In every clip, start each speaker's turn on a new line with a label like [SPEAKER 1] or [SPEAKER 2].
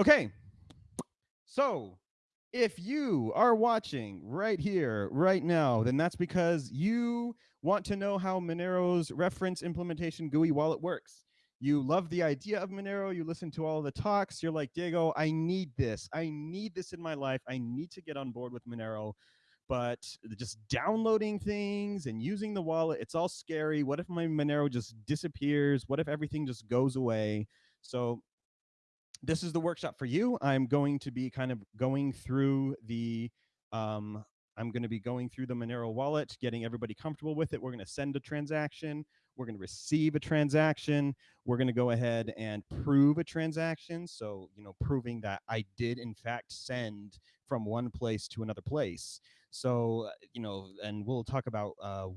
[SPEAKER 1] Okay. So if you are watching right here, right now, then that's because you want to know how Monero's reference implementation GUI wallet works. You love the idea of Monero. You listen to all the talks. You're like, Diego, I need this. I need this in my life. I need to get on board with Monero. But just downloading things and using the wallet, it's all scary. What if my Monero just disappears? What if everything just goes away? So this is the workshop for you. I'm going to be kind of going through the um, I'm going to be going through the Monero wallet, getting everybody comfortable with it. We're going to send a transaction. We're going to receive a transaction. We're going to go ahead and prove a transaction. So, you know, proving that I did in fact send from one place to another place. So, uh, you know, and we'll talk about uh,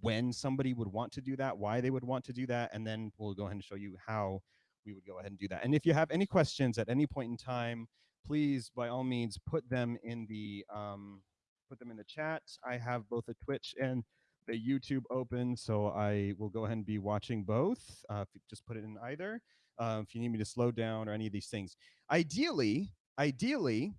[SPEAKER 1] when somebody would want to do that, why they would want to do that, and then we'll go ahead and show you how we would go ahead and do that. And if you have any questions at any point in time, please, by all means, put them in the um, put them in the chat. I have both a Twitch and the YouTube open, so I will go ahead and be watching both. Uh, just put it in either. Uh, if you need me to slow down or any of these things. Ideally, ideally,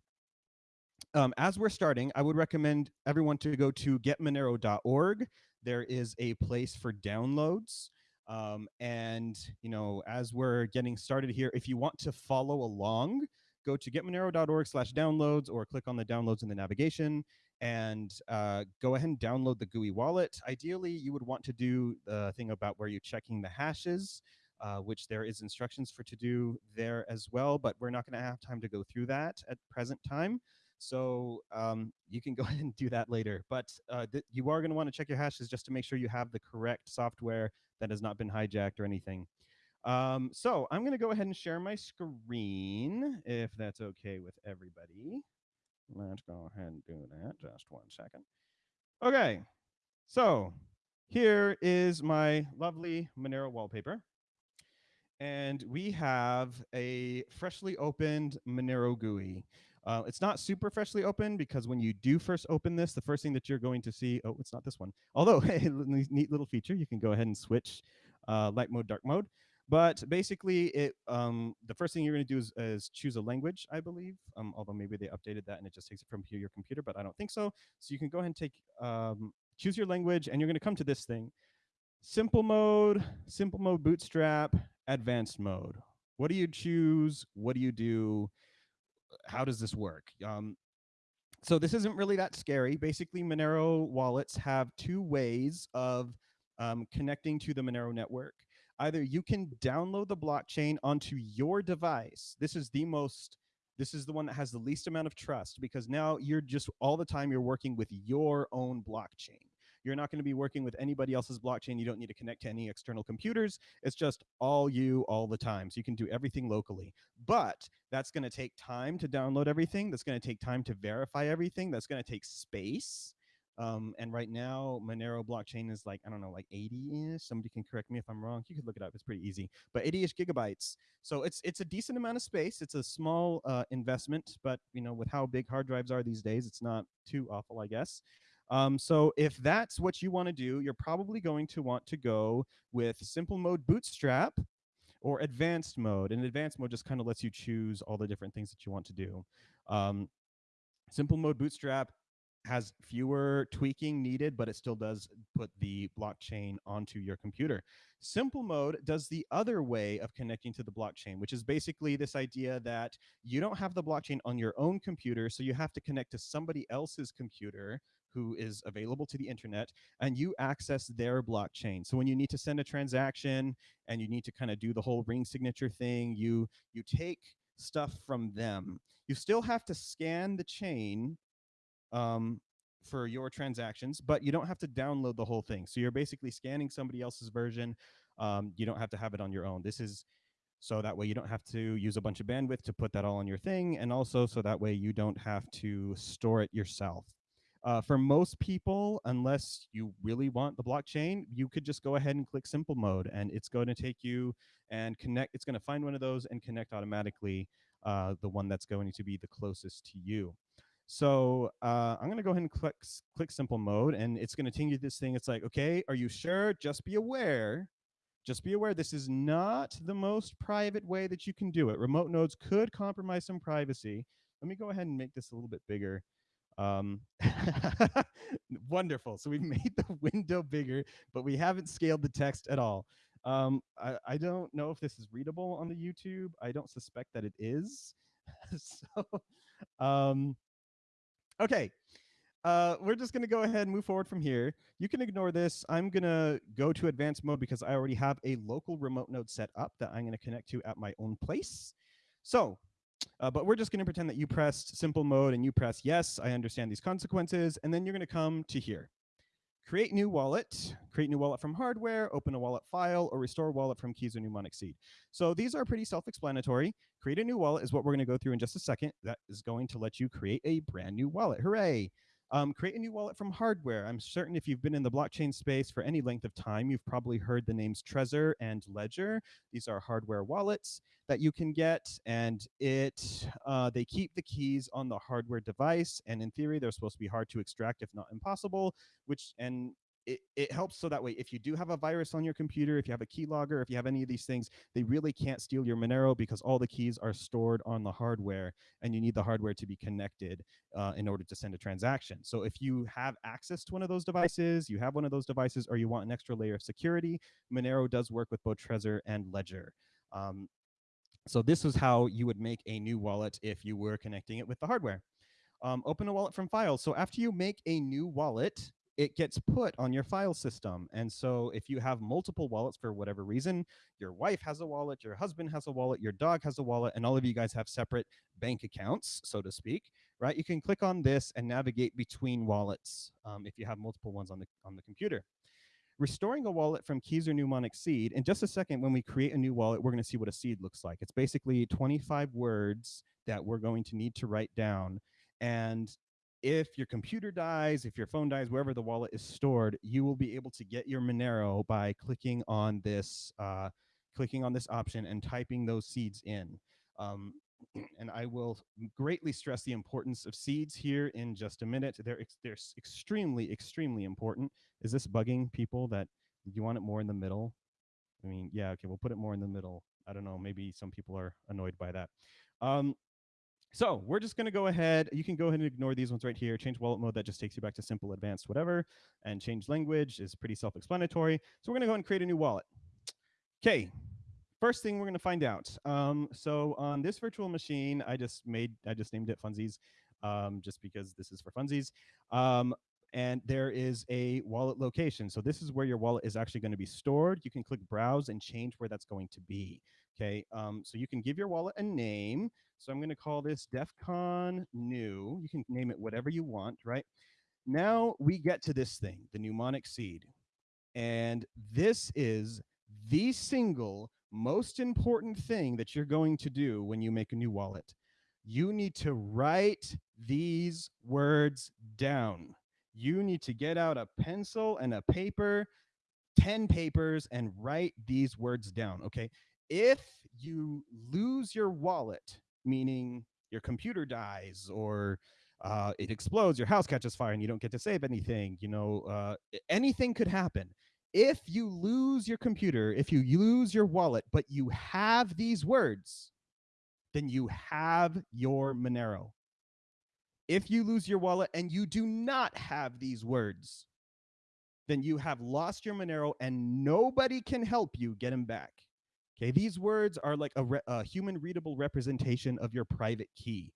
[SPEAKER 1] um, as we're starting, I would recommend everyone to go to getmonero.org. There is a place for downloads. Um, and you know, as we're getting started here, if you want to follow along, go to getmonero.org slash downloads or click on the downloads in the navigation and uh, go ahead and download the GUI wallet. Ideally, you would want to do the thing about where you're checking the hashes, uh, which there is instructions for to do there as well, but we're not gonna have time to go through that at present time. So um, you can go ahead and do that later. But uh, you are going to want to check your hashes just to make sure you have the correct software that has not been hijacked or anything. Um, so I'm going to go ahead and share my screen, if that's okay with everybody. Let's go ahead and do that. Just one second. Okay. So here is my lovely Monero wallpaper. And we have a freshly opened Monero GUI. Uh, it's not super freshly open because when you do first open this, the first thing that you're going to see, oh, it's not this one. Although, hey, neat little feature, you can go ahead and switch uh, light mode, dark mode. But basically, it um, the first thing you're going to do is, is, choose a language, I believe. Um, although maybe they updated that and it just takes it from your computer, but I don't think so. So you can go ahead and take um, choose your language, and you're going to come to this thing: simple mode, simple mode, bootstrap, advanced mode. What do you choose? What do you do? How does this work? Um, so this isn't really that scary. Basically, Monero wallets have two ways of um, connecting to the Monero network. Either you can download the blockchain onto your device. This is the most, this is the one that has the least amount of trust because now you're just all the time you're working with your own blockchain. You're not going to be working with anybody else's blockchain. You don't need to connect to any external computers. It's just all you all the time. So you can do everything locally. But that's going to take time to download everything. That's going to take time to verify everything. That's going to take space. Um, and right now, Monero blockchain is like, I don't know, like 80-ish. Somebody can correct me if I'm wrong. You could look it up. It's pretty easy. But 80-ish gigabytes. So it's it's a decent amount of space. It's a small uh, investment, but you know, with how big hard drives are these days, it's not too awful, I guess. Um, so if that's what you want to do, you're probably going to want to go with simple mode bootstrap or advanced mode. And advanced mode just kind of lets you choose all the different things that you want to do. Um, simple mode bootstrap has fewer tweaking needed, but it still does put the blockchain onto your computer. Simple mode does the other way of connecting to the blockchain, which is basically this idea that you don't have the blockchain on your own computer, so you have to connect to somebody else's computer who is available to the internet and you access their blockchain. So when you need to send a transaction and you need to kind of do the whole ring signature thing, you you take stuff from them. You still have to scan the chain um, for your transactions, but you don't have to download the whole thing. So you're basically scanning somebody else's version. Um, you don't have to have it on your own. This is so that way you don't have to use a bunch of bandwidth to put that all on your thing, and also so that way you don't have to store it yourself. Uh, for most people, unless you really want the blockchain, you could just go ahead and click simple mode and it's going to take you and connect. It's going to find one of those and connect automatically uh, the one that's going to be the closest to you. So uh, I'm going to go ahead and click, click simple mode and it's going to take you this thing. It's like, okay, are you sure? Just be aware just be aware this is not the most private way that you can do it. Remote nodes could compromise some privacy. Let me go ahead and make this a little bit bigger. Um, wonderful. So we've made the window bigger, but we haven't scaled the text at all. Um, I, I don't know if this is readable on the YouTube. I don't suspect that it is. so, um, okay. Uh, we're just going to go ahead and move forward from here. You can ignore this. I'm going to go to advanced mode because I already have a local remote node set up that I'm going to connect to at my own place. So uh, but we're just going to pretend that you pressed simple mode and you press yes, I understand these consequences. And then you're going to come to here. Create new wallet, create new wallet from hardware, open a wallet file, or restore wallet from keys or mnemonic seed. So these are pretty self-explanatory. Create a new wallet is what we're going to go through in just a second. That is going to let you create a brand new wallet. Hooray! Um, create a new wallet from hardware. I'm certain if you've been in the blockchain space for any length of time, you've probably heard the names Trezor and Ledger. These are hardware wallets that you can get, and it uh, they keep the keys on the hardware device. And in theory, they're supposed to be hard to extract, if not impossible. Which and it, it helps so that way if you do have a virus on your computer, if you have a keylogger, if you have any of these things, they really can't steal your Monero because all the keys are stored on the hardware and you need the hardware to be connected uh, in order to send a transaction. So if you have access to one of those devices, you have one of those devices, or you want an extra layer of security, Monero does work with both Trezor and Ledger. Um, so this is how you would make a new wallet if you were connecting it with the hardware. Um, open a wallet from files. So after you make a new wallet, it gets put on your file system. And so if you have multiple wallets for whatever reason, your wife has a wallet, your husband has a wallet, your dog has a wallet, and all of you guys have separate bank accounts, so to speak, right? You can click on this and navigate between wallets um, if you have multiple ones on the, on the computer. Restoring a wallet from keys or mnemonic seed. In just a second, when we create a new wallet, we're going to see what a seed looks like. It's basically 25 words that we're going to need to write down. And if your computer dies, if your phone dies, wherever the wallet is stored, you will be able to get your Monero by clicking on this, uh, clicking on this option and typing those seeds in. Um, and I will greatly stress the importance of seeds here in just a minute. They're, ex they're extremely, extremely important. Is this bugging people that you want it more in the middle? I mean, yeah, okay, we'll put it more in the middle. I don't know, maybe some people are annoyed by that. Um, so we're just going to go ahead. You can go ahead and ignore these ones right here. Change wallet mode, that just takes you back to simple, advanced, whatever. And change language is pretty self-explanatory. So we're going to go ahead and create a new wallet. Okay, first thing we're going to find out. Um, so on this virtual machine, I just made, I just named it Funsies, um, just because this is for funsies. Um, and there is a wallet location. So this is where your wallet is actually going to be stored. You can click browse and change where that's going to be. Okay, um, so you can give your wallet a name. So I'm going to call this DEFCON new. You can name it whatever you want, right? Now we get to this thing, the mnemonic seed. And this is the single most important thing that you're going to do when you make a new wallet. You need to write these words down. You need to get out a pencil and a paper, 10 papers, and write these words down, okay? If you lose your wallet, meaning your computer dies or uh, it explodes, your house catches fire, and you don't get to save anything. You know, uh, anything could happen. If you lose your computer, if you lose your wallet, but you have these words, then you have your Monero. If you lose your wallet and you do not have these words, then you have lost your Monero and nobody can help you get them back. Okay, these words are like a, a human readable representation of your private key.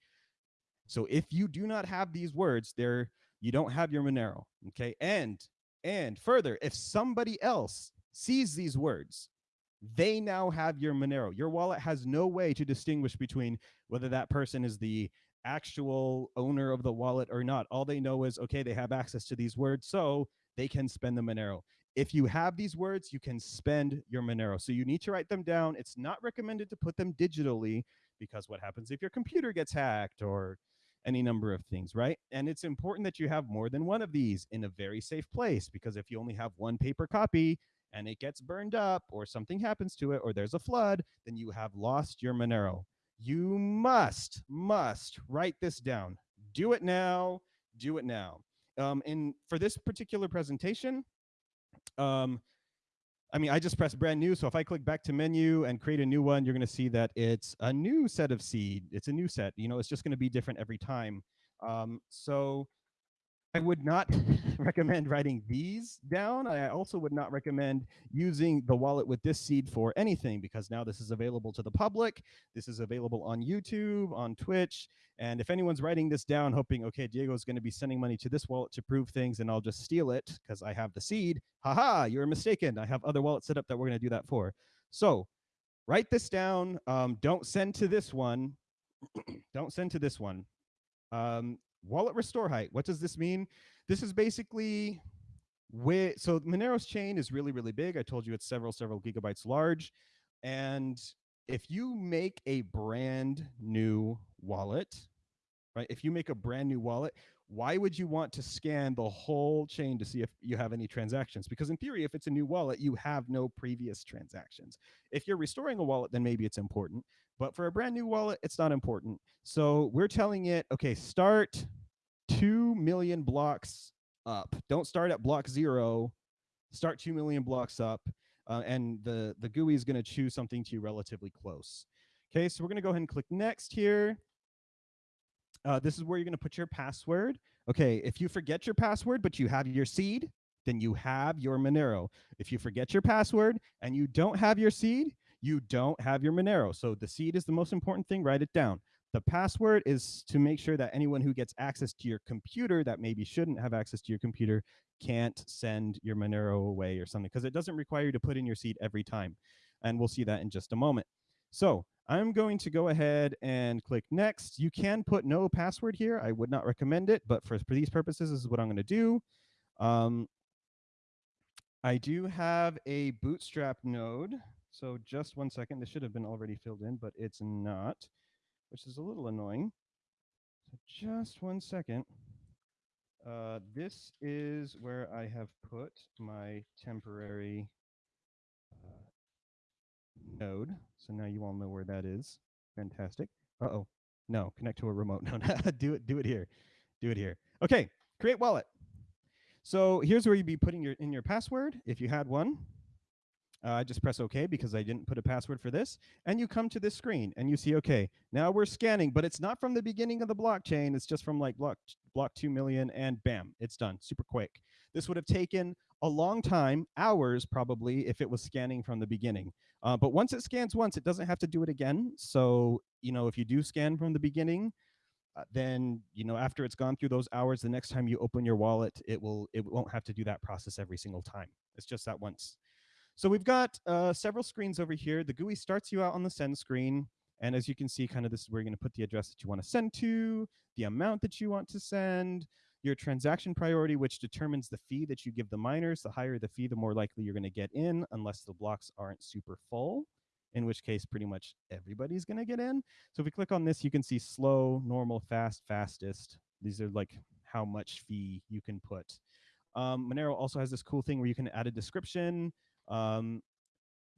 [SPEAKER 1] So if you do not have these words, there you don't have your Monero. Okay, and and further, if somebody else sees these words, they now have your Monero. Your wallet has no way to distinguish between whether that person is the actual owner of the wallet or not. All they know is, okay, they have access to these words, so they can spend the Monero if you have these words, you can spend your Monero. So you need to write them down. It's not recommended to put them digitally because what happens if your computer gets hacked or any number of things, right? And it's important that you have more than one of these in a very safe place because if you only have one paper copy and it gets burned up or something happens to it or there's a flood, then you have lost your Monero. You must, must write this down. Do it now. Do it now. Um, and for this particular presentation, um, I mean, I just pressed brand new. So if I click back to menu and create a new one, you're going to see that it's a new set of seed. It's a new set. You know, it's just going to be different every time. Um, so I would not recommend writing these down. I also would not recommend using the wallet with this seed for anything because now this is available to the public. This is available on YouTube, on Twitch. And if anyone's writing this down, hoping, okay, Diego's going to be sending money to this wallet to prove things and I'll just steal it because I have the seed, haha, you're mistaken. I have other wallets set up that we're going to do that for. So write this down. Um, don't send to this one. don't send to this one. Um, wallet restore height. What does this mean? This is basically where, so Monero's chain is really, really big. I told you it's several, several gigabytes large. And if you make a brand new wallet, right? If you make a brand new wallet, why would you want to scan the whole chain to see if you have any transactions? Because in theory, if it's a new wallet, you have no previous transactions. If you're restoring a wallet, then maybe it's important. But for a brand new wallet, it's not important. So we're telling it, okay, start 2 million blocks up. Don't start at block zero, start 2 million blocks up. Uh, and the, the GUI is going to choose something to you relatively close. Okay, so we're going to go ahead and click next here. Uh, this is where you're going to put your password. Okay, if you forget your password, but you have your seed, then you have your Monero. If you forget your password and you don't have your seed, you don't have your Monero. So the seed is the most important thing, write it down. The password is to make sure that anyone who gets access to your computer that maybe shouldn't have access to your computer can't send your Monero away or something because it doesn't require you to put in your seed every time. And we'll see that in just a moment. So I'm going to go ahead and click next. You can put no password here. I would not recommend it, but for, for these purposes, this is what I'm going to do. Um, I do have a bootstrap node. So just one second. This should have been already filled in, but it's not, which is a little annoying. So just one second. Uh, this is where I have put my temporary uh, node. So now you all know where that is. Fantastic. Uh-oh. No, connect to a remote. No, do it, do it here. Do it here. Okay, create wallet. So here's where you'd be putting your in your password if you had one. Uh, I just press OK because I didn't put a password for this. And you come to this screen and you see, OK, now we're scanning, but it's not from the beginning of the blockchain. It's just from like block, block 2 million and bam, it's done super quick. This would have taken a long time, hours probably, if it was scanning from the beginning. Uh, but once it scans once, it doesn't have to do it again. So, you know, if you do scan from the beginning, uh, then you know after it's gone through those hours the next time you open your wallet it will it won't have to do that process every single time it's just that once so we've got uh, several screens over here. The GUI starts you out on the send screen. And as you can see, kind of this is where you're going to put the address that you want to send to, the amount that you want to send, your transaction priority, which determines the fee that you give the miners. The higher the fee, the more likely you're going to get in, unless the blocks aren't super full, in which case pretty much everybody's going to get in. So if we click on this, you can see slow, normal, fast, fastest. These are like how much fee you can put. Um, Monero also has this cool thing where you can add a description, um,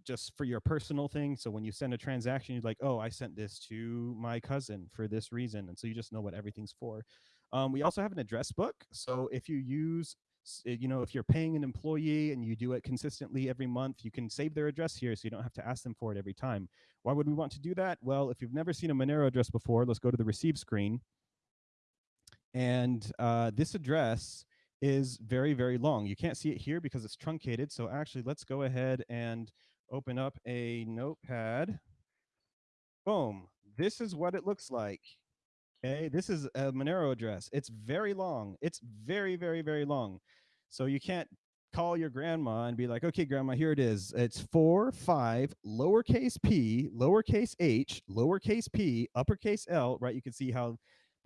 [SPEAKER 1] just for your personal thing. So when you send a transaction, you're like, oh, I sent this to my cousin for this reason. And so you just know what everything's for. Um, we also have an address book. So if you use, eh, you know, if you're paying an employee and you do it consistently every month, you can save their address here so you don't have to ask them for it every time. Why would we want to do that? Well, if you've never seen a Monero address before, let's go to the receive screen. And uh, this address is very, very long. You can't see it here because it's truncated. So actually, let's go ahead and open up a notepad. Boom. This is what it looks like. Okay, this is a Monero address. It's very long. It's very, very, very long. So you can't call your grandma and be like, okay, grandma, here it is. It's four, five, lowercase p, lowercase h, lowercase p, uppercase L, right? You can see how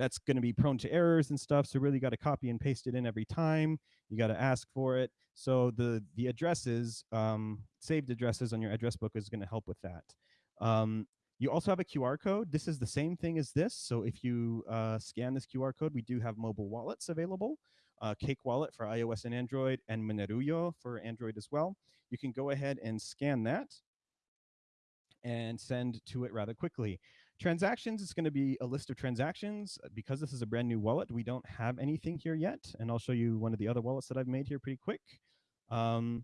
[SPEAKER 1] that's going to be prone to errors and stuff. So really got to copy and paste it in every time. You got to ask for it. So the the addresses, um, saved addresses on your address book is going to help with that. Um, you also have a QR code. This is the same thing as this. So if you uh, scan this QR code, we do have mobile wallets available. Uh, Cake Wallet for iOS and Android, and Monerujo for Android as well. You can go ahead and scan that and send to it rather quickly. Transactions is going to be a list of transactions. Uh, because this is a brand new wallet, we don't have anything here yet. And I'll show you one of the other wallets that I've made here pretty quick. Um,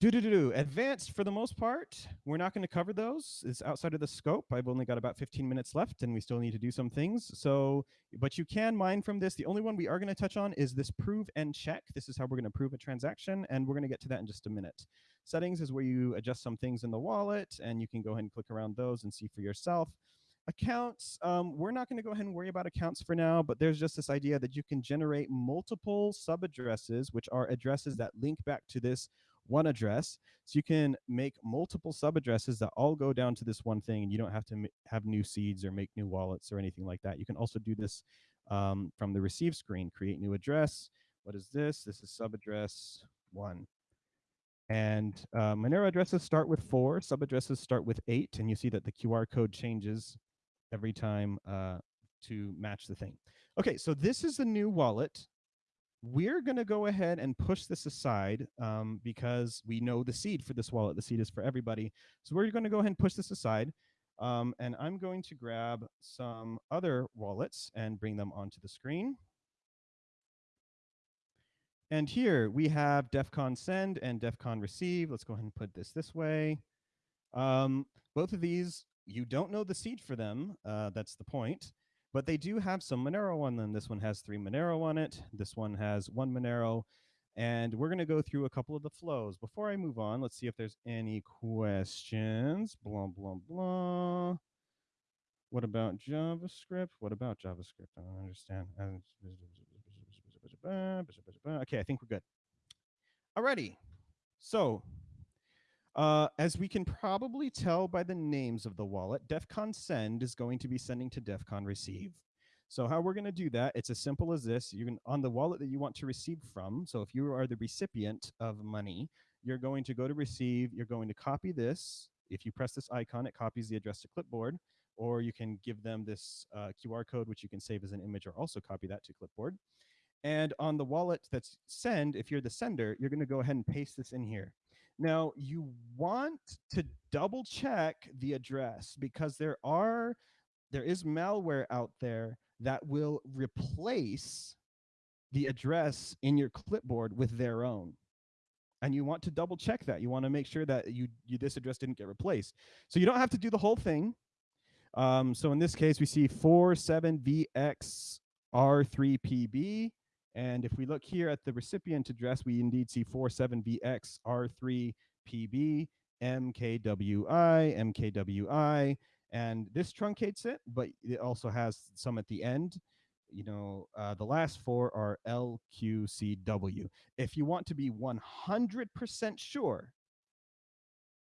[SPEAKER 1] Do do do do. Advanced for the most part. We're not going to cover those. It's outside of the scope. I've only got about 15 minutes left, and we still need to do some things. So, but you can mine from this. The only one we are going to touch on is this prove and check. This is how we're going to prove a transaction, and we're going to get to that in just a minute. Settings is where you adjust some things in the wallet, and you can go ahead and click around those and see for yourself. Accounts, um, we're not going to go ahead and worry about accounts for now, but there's just this idea that you can generate multiple sub addresses, which are addresses that link back to this one address. So you can make multiple sub addresses that all go down to this one thing, and you don't have to have new seeds or make new wallets or anything like that. You can also do this um, from the receive screen, create new address. What is this? This is sub address one. And uh, Monero addresses start with four, sub addresses start with eight, and you see that the QR code changes every time uh, to match the thing. Okay, so this is the new wallet we're going to go ahead and push this aside um, because we know the seed for this wallet. The seed is for everybody. So we're going to go ahead and push this aside. Um, and I'm going to grab some other wallets and bring them onto the screen. And here we have DEF CON send and DEF CON receive. Let's go ahead and put this this way. Um, both of these, you don't know the seed for them. Uh, that's the point but they do have some Monero on them. This one has three Monero on it. This one has one Monero. And we're going to go through a couple of the flows. Before I move on, let's see if there's any questions. Blah, blah, blah. What about JavaScript? What about JavaScript? I don't understand. Okay, I think we're good. Alrighty. So uh, as we can probably tell by the names of the wallet, DEFCON send is going to be sending to DEFCON receive. So how we're going to do that, it's as simple as this. You can on the wallet that you want to receive from. So if you are the recipient of money, you're going to go to receive. You're going to copy this. If you press this icon, it copies the address to clipboard. Or you can give them this uh, QR code, which you can save as an image or also copy that to clipboard. And on the wallet that's send, if you're the sender, you're going to go ahead and paste this in here. Now, you want to double check the address because there are there is malware out there that will replace the address in your clipboard with their own. And you want to double check that. You want to make sure that you, you this address didn't get replaced. So you don't have to do the whole thing. Um, so in this case, we see 47VX R3PB and if we look here at the recipient address, we indeed see 47VX R3PB MKWI, MKWI, and this truncates it, but it also has some at the end. You know, uh, the last four are LQCW. If you want to be 100% sure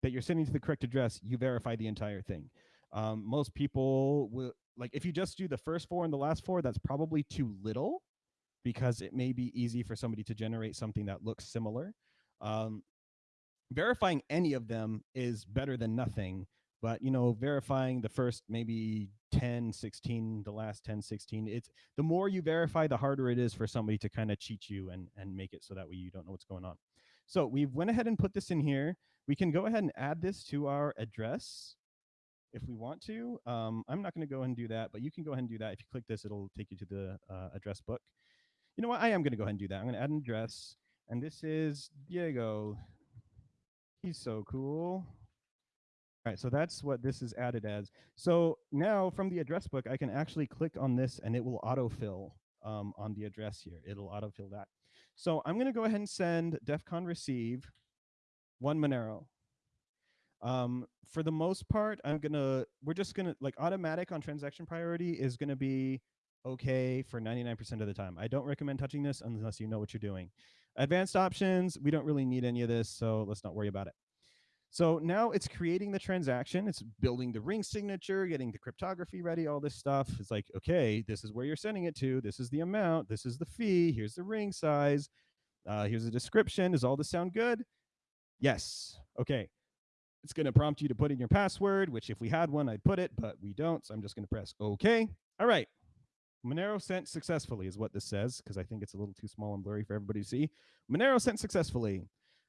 [SPEAKER 1] that you're sending to the correct address, you verify the entire thing. Um, most people will, like, if you just do the first four and the last four, that's probably too little because it may be easy for somebody to generate something that looks similar. Um, verifying any of them is better than nothing, but you know, verifying the first maybe 10, 16, the last 10, 16, it's the more you verify, the harder it is for somebody to kind of cheat you and, and make it so that way you don't know what's going on. So we went ahead and put this in here. We can go ahead and add this to our address if we want to. Um, I'm not going to go and do that, but you can go ahead and do that. If you click this, it'll take you to the uh, address book you know what? I am going to go ahead and do that. I'm going to add an address. And this is Diego. He's so cool. All right, so that's what this is added as. So now from the address book, I can actually click on this and it will autofill um, on the address here. It'll autofill that. So I'm going to go ahead and send DEFCON receive one Monero. Um, for the most part, I'm going to, we're just going to, like automatic on transaction priority is going to be okay for 99% of the time. I don't recommend touching this unless you know what you're doing. Advanced options, we don't really need any of this, so let's not worry about it. So now it's creating the transaction. It's building the ring signature, getting the cryptography ready, all this stuff. It's like, okay, this is where you're sending it to. This is the amount. This is the fee. Here's the ring size. Uh, here's the description. Does all this sound good? Yes. Okay. It's going to prompt you to put in your password, which if we had one, I'd put it, but we don't. So I'm just going to press OK. All right. Monero sent successfully is what this says, because I think it's a little too small and blurry for everybody to see. Monero sent successfully.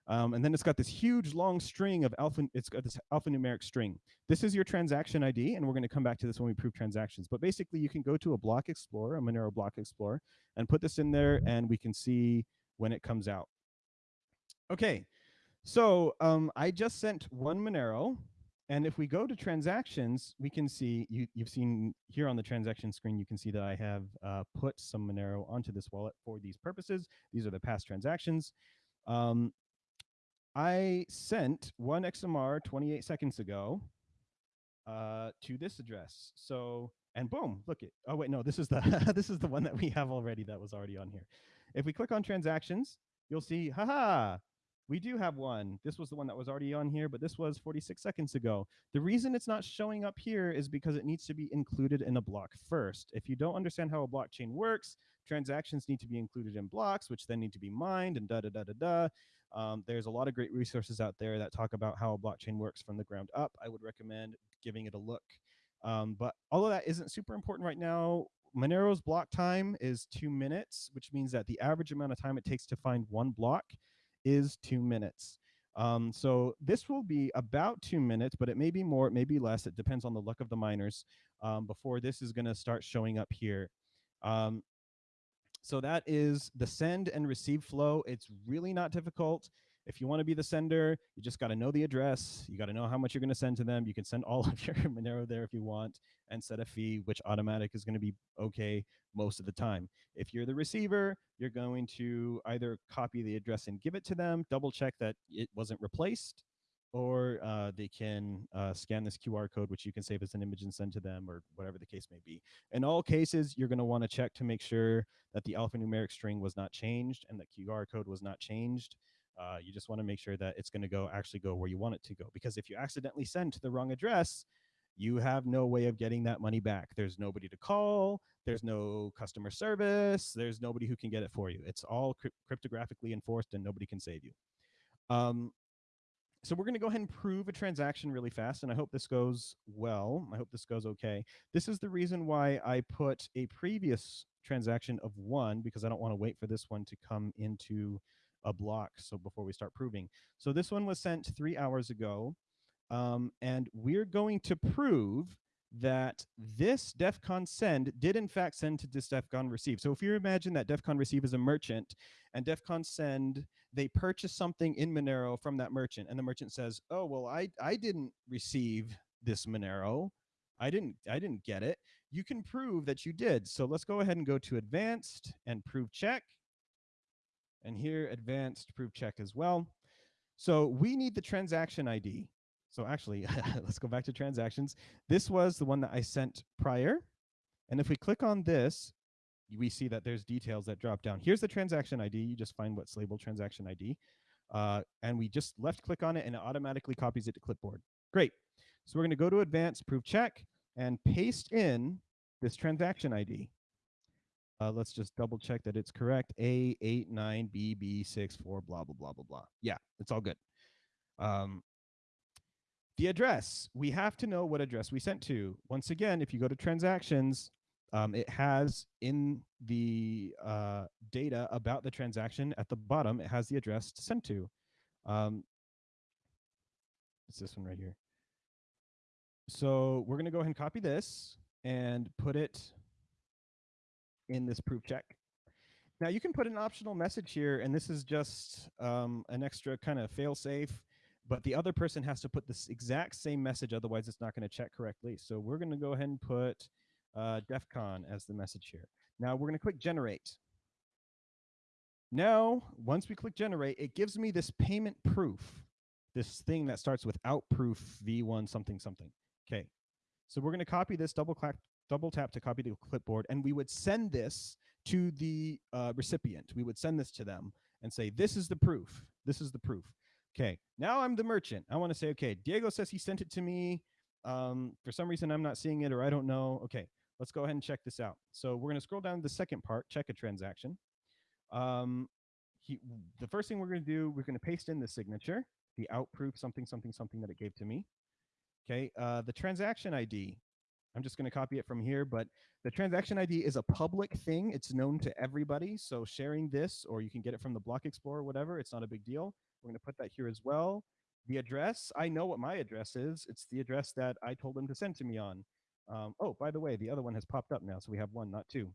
[SPEAKER 1] Um, and then it's got this huge long string of alpha, it's got this alphanumeric string. This is your transaction ID, and we're going to come back to this when we prove transactions. But basically, you can go to a block explorer, a Monero block explorer, and put this in there, and we can see when it comes out. Okay, So um, I just sent one Monero. And if we go to transactions, we can see you, you've seen here on the transaction screen, you can see that I have uh, put some Monero onto this wallet for these purposes. These are the past transactions. Um, I sent one XMR 28 seconds ago uh, to this address. So, and boom, look it. Oh wait, no, this is the this is the one that we have already that was already on here. If we click on transactions, you'll see, haha, we do have one. This was the one that was already on here, but this was 46 seconds ago. The reason it's not showing up here is because it needs to be included in a block first. If you don't understand how a blockchain works, transactions need to be included in blocks, which then need to be mined and da da da da da. Um, there's a lot of great resources out there that talk about how a blockchain works from the ground up. I would recommend giving it a look. Um, but all of that isn't super important right now. Monero's block time is two minutes, which means that the average amount of time it takes to find one block is two minutes. Um, so this will be about two minutes, but it may be more, it may be less. It depends on the luck of the miners um, before this is going to start showing up here. Um, so that is the send and receive flow. It's really not difficult. If you want to be the sender, you just got to know the address. You got to know how much you're going to send to them. You can send all of your Monero there if you want and set a fee, which automatic is going to be okay most of the time. If you're the receiver, you're going to either copy the address and give it to them, double check that it wasn't replaced, or uh, they can uh, scan this QR code, which you can save as an image and send to them, or whatever the case may be. In all cases, you're going to want to check to make sure that the alphanumeric string was not changed and the QR code was not changed. Uh, you just want to make sure that it's going to go actually go where you want it to go. Because if you accidentally send to the wrong address, you have no way of getting that money back. There's nobody to call. There's no customer service. There's nobody who can get it for you. It's all cryptographically enforced and nobody can save you. Um, so we're going to go ahead and prove a transaction really fast, and I hope this goes well. I hope this goes okay. This is the reason why I put a previous transaction of one, because I don't want to wait for this one to come into a block so before we start proving. So this one was sent three hours ago. Um, and we're going to prove that this DEFCON send did in fact send to this DEFCON receive. So if you imagine that DEFCON receive is a merchant and DEFCON send, they purchase something in Monero from that merchant and the merchant says, oh, well, I, I didn't receive this Monero. I didn't, I didn't get it. You can prove that you did. So let's go ahead and go to advanced and prove check. And here advanced proof check as well. So we need the transaction ID. So actually, let's go back to transactions. This was the one that I sent prior. And if we click on this, we see that there's details that drop down. Here's the transaction ID. You just find what's labeled transaction ID. Uh, and we just left click on it and it automatically copies it to clipboard. Great. So we're going to go to advanced proof check and paste in this transaction ID. Uh, let's just double check that it's correct. A89BB64, blah, blah, blah, blah, blah. Yeah, it's all good. Um, the address, we have to know what address we sent to. Once again, if you go to transactions, um, it has in the uh, data about the transaction at the bottom, it has the address to send to. Um, it's this one right here. So we're going to go ahead and copy this and put it in this proof check. Now you can put an optional message here, and this is just um, an extra kind of fail safe but the other person has to put this exact same message, otherwise it's not going to check correctly. So we're going to go ahead and put uh, DEF CON as the message here. Now we're going to click generate. Now, once we click generate, it gives me this payment proof, this thing that starts with out proof v1 something something. Okay, so we're going to copy this, double clap, double tap to copy to clipboard, and we would send this to the uh, recipient. We would send this to them and say, this is the proof. This is the proof. Okay, now I'm the merchant. I want to say, okay, Diego says he sent it to me. Um, for some reason, I'm not seeing it or I don't know. Okay, let's go ahead and check this out. So we're going to scroll down to the second part, check a transaction. Um, he, the first thing we're going to do, we're going to paste in the signature, the out proof something, something, something that it gave to me. Okay, uh, the transaction ID. I'm just going to copy it from here, but the transaction ID is a public thing. It's known to everybody. So sharing this, or you can get it from the Block Explorer, whatever, it's not a big deal. We're going to put that here as well. The address, I know what my address is. It's the address that I told them to send to me on. Um, oh, by the way, the other one has popped up now, so we have one, not two.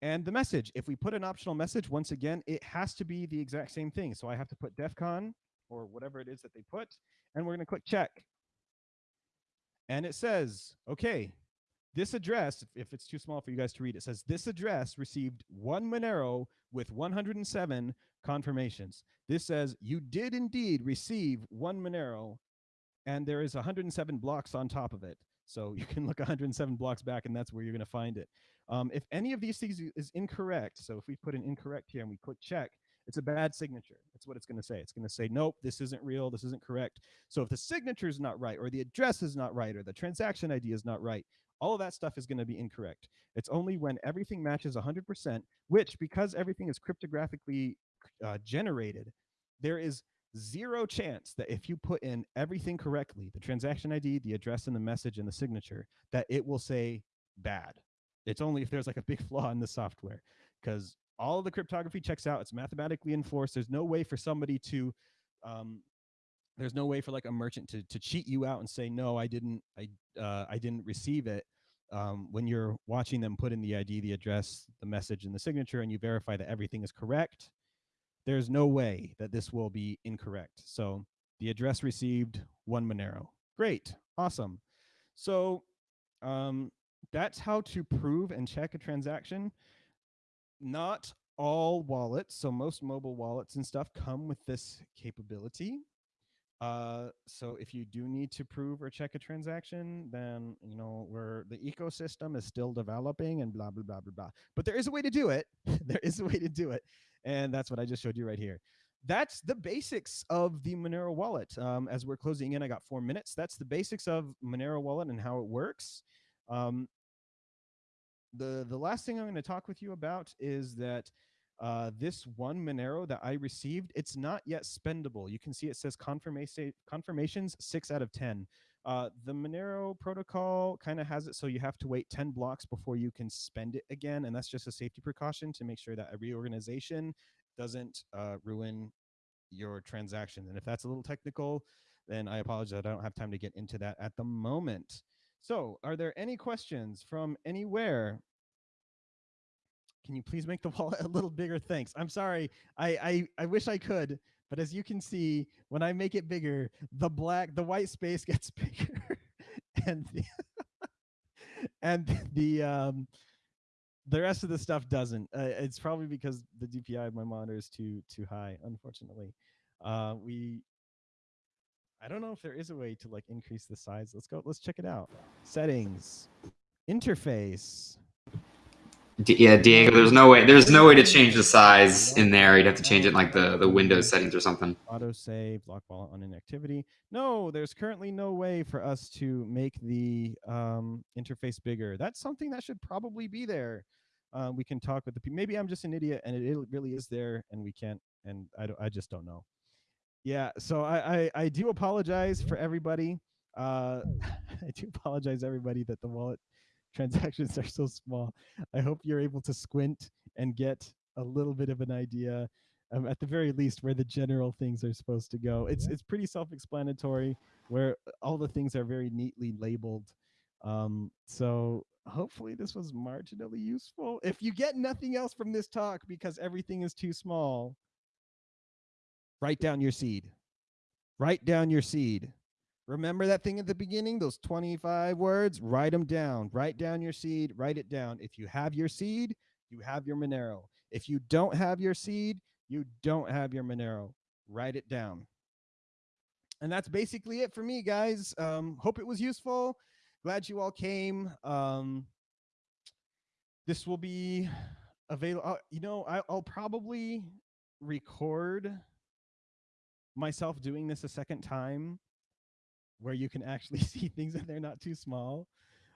[SPEAKER 1] And the message, if we put an optional message, once again, it has to be the exact same thing. So I have to put DEF CON or whatever it is that they put, and we're going to click check. And it says, okay, this address, if it's too small for you guys to read, it says this address received one Monero with 107 confirmations. This says you did indeed receive one Monero and there is 107 blocks on top of it. So you can look 107 blocks back and that's where you're going to find it. Um, if any of these things is incorrect, so if we put an incorrect here and we click check, it's a bad signature. That's what it's going to say. It's going to say, nope, this isn't real. This isn't correct. So if the signature is not right, or the address is not right, or the transaction ID is not right, all of that stuff is going to be incorrect. It's only when everything matches 100%, which because everything is cryptographically uh, generated, there is zero chance that if you put in everything correctly, the transaction ID, the address and the message and the signature, that it will say bad. It's only if there's like a big flaw in the software because all the cryptography checks out. It's mathematically enforced. There's no way for somebody to, um, there's no way for like a merchant to, to cheat you out and say, no, I didn't, I, uh, I didn't receive it. Um, when you're watching them put in the ID, the address, the message, and the signature, and you verify that everything is correct, there's no way that this will be incorrect. So the address received one Monero. Great, awesome. So um, that's how to prove and check a transaction. Not all wallets, so most mobile wallets and stuff come with this capability. Uh, so if you do need to prove or check a transaction, then you know where the ecosystem is still developing and blah blah blah blah blah. But there is a way to do it. there is a way to do it, and that's what I just showed you right here. That's the basics of the Monero wallet. Um, as we're closing in, I got four minutes. That's the basics of Monero wallet and how it works. Um, the the last thing I'm going to talk with you about is that uh, this one Monero that I received, it's not yet spendable. You can see it says confirmation confirmations six out of 10. Uh, the Monero protocol kind of has it so you have to wait 10 blocks before you can spend it again. And that's just a safety precaution to make sure that a reorganization doesn't uh, ruin your transaction. And if that's a little technical, then I apologize. I don't have time to get into that at the moment. So are there any questions from anywhere? Can you please make the wall a little bigger? Thanks. I'm sorry. I, I, I wish I could, but as you can see, when I make it bigger, the black, the white space gets bigger and the, and the, um, the rest of the stuff doesn't. Uh, it's probably because the DPI of my monitor is too, too high, unfortunately. Uh, we, I don't know if there is a way to like increase the size. Let's go, let's check it out. Settings, interface,
[SPEAKER 2] D yeah, Diego, there's no way. There's no way to change the size in there. You'd have to change it in like the the Windows settings or something.
[SPEAKER 1] Auto save, lock wallet on inactivity. No, there's currently no way for us to make the um, interface bigger. That's something that should probably be there. Uh, we can talk with the people. Maybe I'm just an idiot and it, it really is there and we can't. And I don't. I just don't know. Yeah. So I I, I do apologize for everybody. Uh, I do apologize everybody that the wallet transactions are so small. I hope you're able to squint and get a little bit of an idea, um, at the very least, where the general things are supposed to go. It's it's pretty self-explanatory, where all the things are very neatly labeled. Um, so hopefully this was marginally useful. If you get nothing else from this talk because everything is too small, write down your seed. Write down your seed. Remember that thing at the beginning, those 25 words? Write them down. Write down your seed, write it down. If you have your seed, you have your Monero. If you don't have your seed, you don't have your Monero. Write it down. And that's basically it for me, guys. Um, hope it was useful. Glad you all came. Um, this will be available. Uh, you know, I, I'll probably record myself doing this a second time where you can actually see things and they're not too small.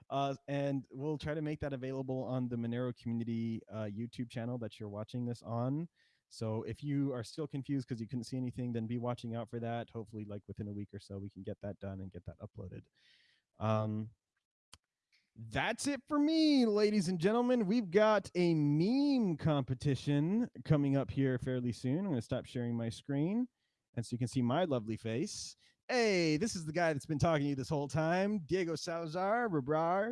[SPEAKER 1] Uh, and we'll try to make that available on the Monero community uh, YouTube channel that you're watching this on. So if you are still confused because you couldn't see anything, then be watching out for that. Hopefully, like within a week or so, we can get that done and get that uploaded. Um, that's it for me, ladies and gentlemen. We've got a meme competition coming up here fairly soon. I'm going to stop sharing my screen. And so you can see my lovely face. Hey, this is the guy that's been talking to you this whole time, Diego Salazar, rehrar.